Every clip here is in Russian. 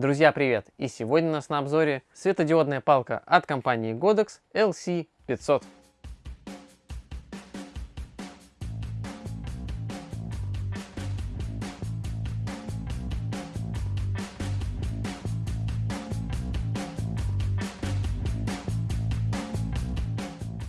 Друзья, привет! И сегодня у нас на обзоре светодиодная палка от компании Godox LC500.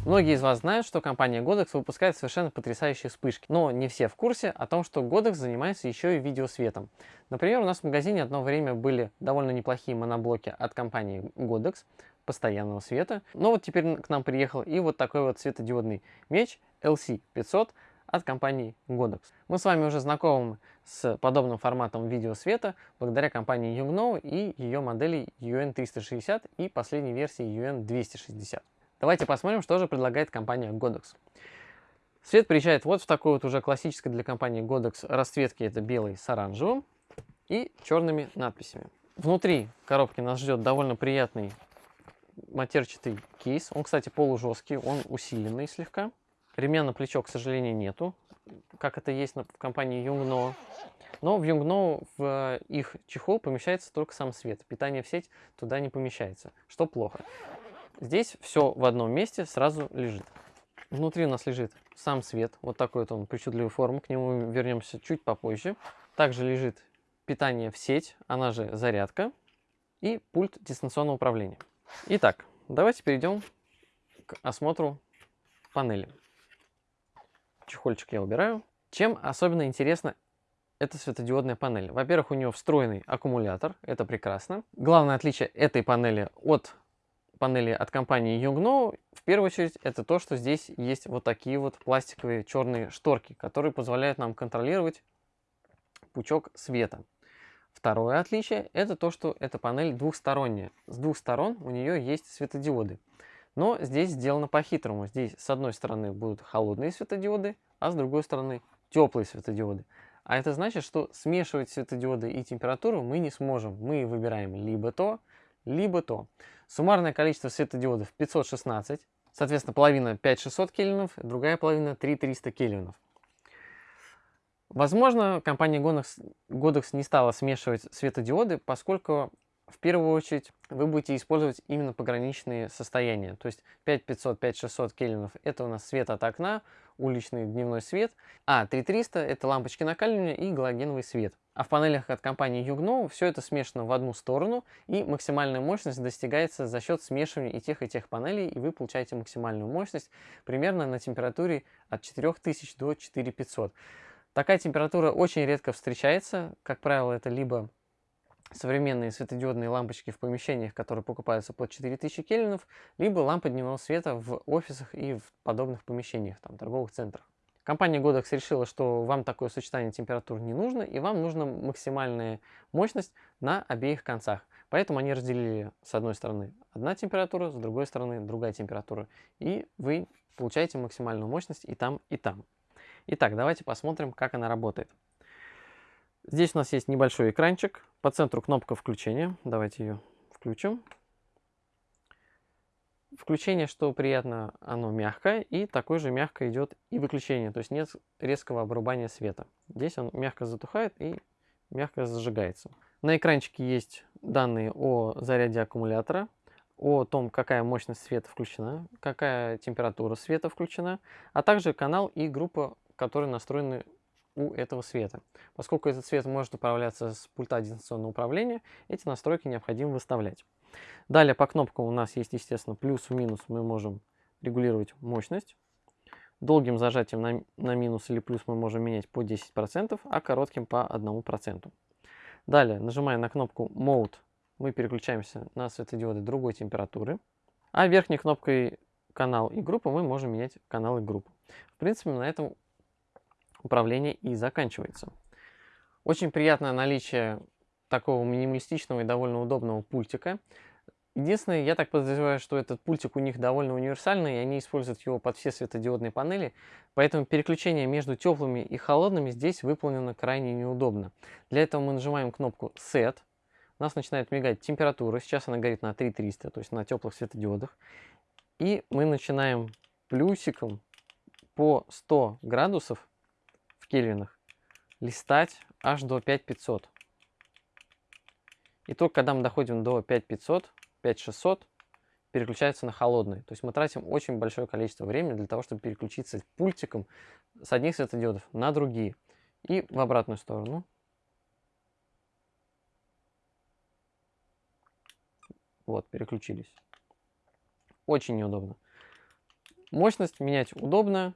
Многие из вас знают, что компания Godox выпускает совершенно потрясающие вспышки, но не все в курсе о том, что Godox занимается еще и видеосветом. Например, у нас в магазине одно время были довольно неплохие моноблоки от компании Godox постоянного света, но вот теперь к нам приехал и вот такой вот светодиодный меч LC500 от компании Godox. Мы с вами уже знакомы с подобным форматом видеосвета благодаря компании Yongnuo и ее модели UN360 и последней версии UN260. Давайте посмотрим, что же предлагает компания Godox. Свет приезжает вот в такой вот уже классической для компании Godox расцветке. Это белый с оранжевым и черными надписями. Внутри коробки нас ждет довольно приятный матерчатый кейс. Он, кстати, полужесткий, он усиленный слегка. Ремня на плечо, к сожалению, нету, как это есть в компании Yungno. Но в Yungno в их чехол помещается только сам свет. Питание в сеть туда не помещается, что плохо. Здесь все в одном месте сразу лежит. Внутри у нас лежит сам свет, вот такой вот он причудливой формы, к нему вернемся чуть попозже. Также лежит питание в сеть, она же зарядка и пульт дистанционного управления. Итак, давайте перейдем к осмотру панели. Чехольчик я убираю. Чем особенно интересна эта светодиодная панель? Во-первых, у нее встроенный аккумулятор, это прекрасно. Главное отличие этой панели от панели от компании Yongnuo, в первую очередь, это то, что здесь есть вот такие вот пластиковые черные шторки, которые позволяют нам контролировать пучок света. Второе отличие – это то, что эта панель двухсторонняя. С двух сторон у нее есть светодиоды. Но здесь сделано по-хитрому. Здесь с одной стороны будут холодные светодиоды, а с другой стороны теплые светодиоды. А это значит, что смешивать светодиоды и температуру мы не сможем. Мы выбираем либо то, либо то. Суммарное количество светодиодов 516, соответственно, половина 5600 кельвинов, другая половина 3300 кельвинов. Возможно, компания Godox, не стала смешивать светодиоды, поскольку в первую очередь вы будете использовать именно пограничные состояния. То есть 5500, 5600 кельвинов это у нас свет от окна, уличный дневной свет, а 3300 это лампочки накаливания и галогеновый свет. А в панелях от компании Yugno все это смешано в одну сторону и максимальная мощность достигается за счет смешивания и тех и тех панелей и вы получаете максимальную мощность примерно на температуре от 4000 до 4500. Такая температура очень редко встречается, как правило это либо современные светодиодные лампочки в помещениях, которые покупаются под 4000 кельвинов, либо лампы дневного света в офисах и в подобных помещениях, там, торговых центрах. Компания Godox решила, что вам такое сочетание температур не нужно, и вам нужна максимальная мощность на обеих концах. Поэтому они разделили с одной стороны одна температура, с другой стороны другая температура. И вы получаете максимальную мощность и там, и там. Итак, давайте посмотрим, как она работает. Здесь у нас есть небольшой экранчик. По центру кнопка включения. Давайте ее включим. Включение, что приятно, оно мягкое, и такое же мягко идет и выключение, то есть нет резкого обрубания света. Здесь он мягко затухает и мягко зажигается. На экранчике есть данные о заряде аккумулятора, о том, какая мощность света включена, какая температура света включена, а также канал и группа, которые настроены у этого света. Поскольку этот свет может управляться с пульта дистанционного управления, эти настройки необходимо выставлять. Далее по кнопкам у нас есть, естественно, плюс и минус. Мы можем регулировать мощность. Долгим зажатием на, на минус или плюс мы можем менять по 10%, а коротким по 1%. Далее, нажимая на кнопку Mode, мы переключаемся на светодиоды другой температуры. А верхней кнопкой канал и группа мы можем менять канал и группу. В принципе, на этом управление и заканчивается. Очень приятное наличие такого минималистичного и довольно удобного пультика. Единственное, я так подозреваю, что этот пультик у них довольно универсальный, и они используют его под все светодиодные панели, поэтому переключение между теплыми и холодными здесь выполнено крайне неудобно. Для этого мы нажимаем кнопку Set, у нас начинает мигать температура, сейчас она горит на 3300, то есть на теплых светодиодах, и мы начинаем плюсиком по 100 градусов кельвинах листать аж до 5500. И только когда мы доходим до 5500, 5600, переключается на холодный. То есть мы тратим очень большое количество времени для того, чтобы переключиться пультиком с одних светодиодов на другие. И в обратную сторону. Вот, переключились. Очень неудобно. Мощность менять удобно.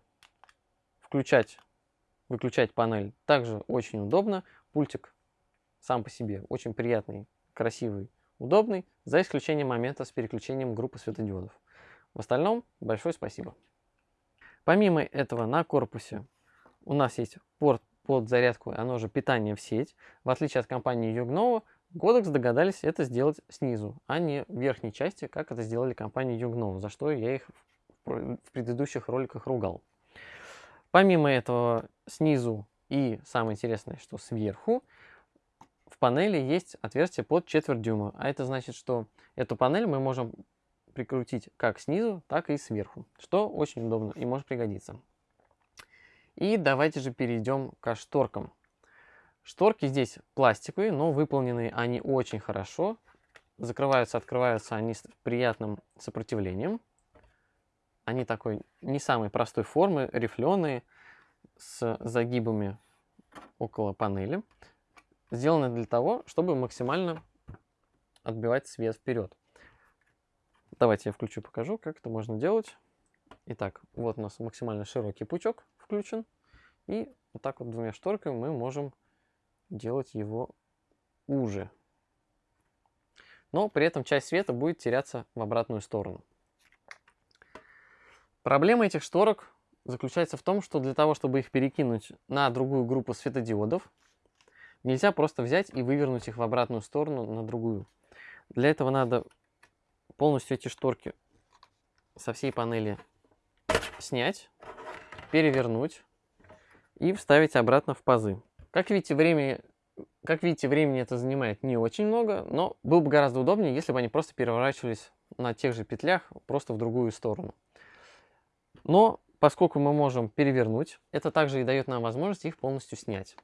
Включать, выключать панель также очень удобно. Пультик сам по себе очень приятный, красивый, удобный, за исключением момента с переключением группы светодиодов. В остальном большое спасибо. Помимо этого на корпусе у нас есть порт под зарядку, оно же питание в сеть. В отличие от компании Yugnovo, Godox догадались это сделать снизу, а не в верхней части, как это сделали компании Yugnovo, за что я их в предыдущих роликах ругал. Помимо этого, снизу и самое интересное, что сверху, в панели есть отверстие под четверть дюйма. А это значит, что эту панель мы можем прикрутить как снизу, так и сверху, что очень удобно и может пригодиться. И давайте же перейдем к шторкам. Шторки здесь пластиковые, но выполнены они очень хорошо. Закрываются, открываются они с приятным сопротивлением. Они такой не самой простой формы, рифленые, с загибами около панели. Сделаны для того, чтобы максимально отбивать свет вперед. Давайте я включу, покажу, как это можно делать. Итак, вот у нас максимально широкий пучок включен. И вот так вот двумя шторками мы можем делать его уже. Но при этом часть света будет теряться в обратную сторону. Проблема этих шторок заключается в том, что для того, чтобы их перекинуть на другую группу светодиодов, нельзя просто взять и вывернуть их в обратную сторону на другую. Для этого надо полностью эти шторки со всей панели снять, перевернуть и вставить обратно в пазы. Как видите, времени, как видите, времени это занимает не очень много, но было бы гораздо удобнее, если бы они просто переворачивались на тех же петлях, просто в другую сторону. Но поскольку мы можем перевернуть, это также и дает нам возможность их полностью снять.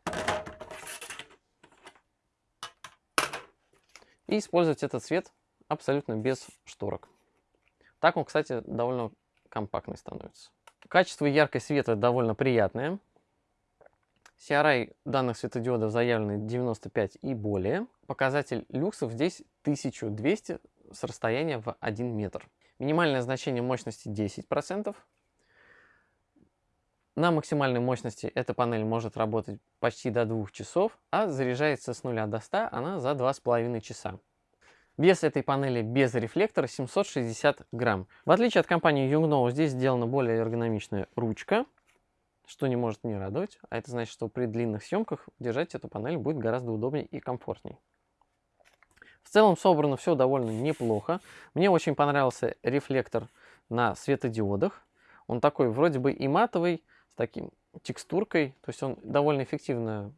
И использовать этот цвет абсолютно без шторок. Так он, кстати, довольно компактный становится. Качество яркой света довольно приятное. CRI данных светодиодов заявлены 95 и более. Показатель люксов здесь 1200 с расстояния в 1 метр. Минимальное значение мощности 10%. На максимальной мощности эта панель может работать почти до 2 часов, а заряжается с 0 до 100 она за 2,5 часа. Вес этой панели без рефлектора 760 грамм. В отличие от компании Yungno, здесь сделана более эргономичная ручка что не может не радовать. А это значит, что при длинных съемках держать эту панель будет гораздо удобнее и комфортней. В целом собрано все довольно неплохо. Мне очень понравился рефлектор на светодиодах. Он такой вроде бы и матовый, с таким текстуркой. То есть он довольно эффективно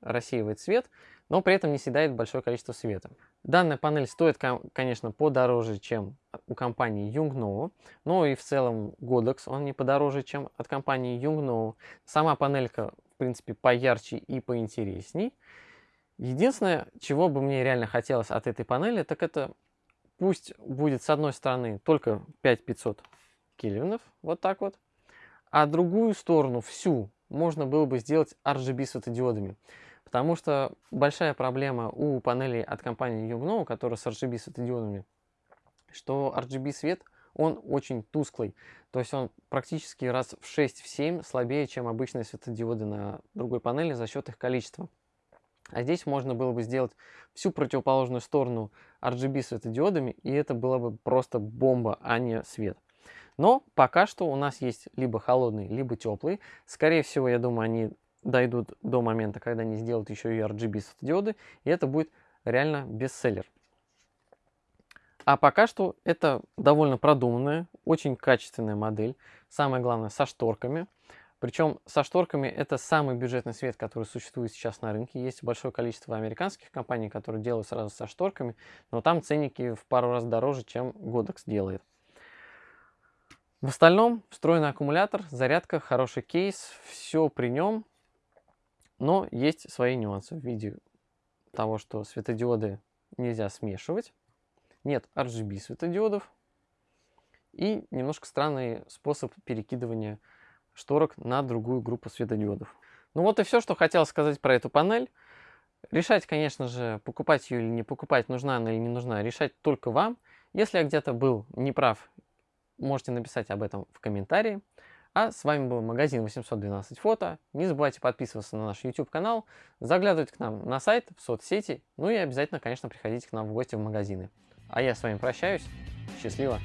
рассеивает свет, но при этом не съедает большое количество света. Данная панель стоит, конечно, подороже, чем у компании Yungno, но и в целом Godox он не подороже, чем от компании Yungno. Сама панелька, в принципе, поярче и поинтересней. Единственное, чего бы мне реально хотелось от этой панели, так это пусть будет с одной стороны только 5500 кельвинов, вот так вот, а другую сторону, всю, можно было бы сделать RGB светодиодами. Потому что большая проблема у панелей от компании Yugno, которая с RGB светодиодами, что RGB свет, он очень тусклый. То есть он практически раз в 6-7 слабее, чем обычные светодиоды на другой панели за счет их количества. А здесь можно было бы сделать всю противоположную сторону RGB светодиодами, и это была бы просто бомба, а не свет. Но пока что у нас есть либо холодный, либо теплый. Скорее всего, я думаю, они дойдут до момента, когда они сделают еще и RGB светодиоды, и это будет реально бестселлер. А пока что это довольно продуманная, очень качественная модель. Самое главное, со шторками. Причем со шторками это самый бюджетный свет, который существует сейчас на рынке. Есть большое количество американских компаний, которые делают сразу со шторками, но там ценники в пару раз дороже, чем Godox делает. В остальном встроенный аккумулятор, зарядка, хороший кейс, все при нем. Но есть свои нюансы в виде того, что светодиоды нельзя смешивать, нет RGB светодиодов и немножко странный способ перекидывания шторок на другую группу светодиодов. Ну вот и все, что хотел сказать про эту панель. Решать, конечно же, покупать ее или не покупать, нужна она или не нужна, решать только вам. Если я где-то был неправ, можете написать об этом в комментарии. А с вами был магазин 812 фото. Не забывайте подписываться на наш YouTube канал, заглядывать к нам на сайт, в соцсети, ну и обязательно, конечно, приходите к нам в гости в магазины. А я с вами прощаюсь. Счастливо!